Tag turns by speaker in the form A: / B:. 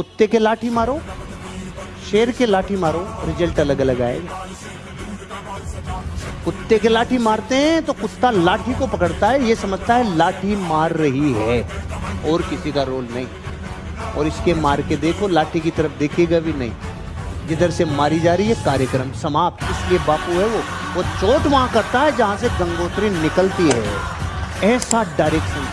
A: कुत्ते के लाठी मारो, शेर के लाठी मारो, रिज़ल्ट अलग अलग आएगा कुत्ते के लाठी मारते हैं तो कुत्ता लाठी को पकड़ता है, ये समझता है लाठी मार रही है, और किसी का रोल नहीं। और इसके मार के देखो, लाठी की तरफ़ देखेगा भी नहीं। जिधर से मारी जा रही है, कार्यक्रम समाप्त। इसलिए बापू है वो वो चोट वहाँ करता है जहाँ से गंगोत्री निकलती है। ऐसा डायरेक्शन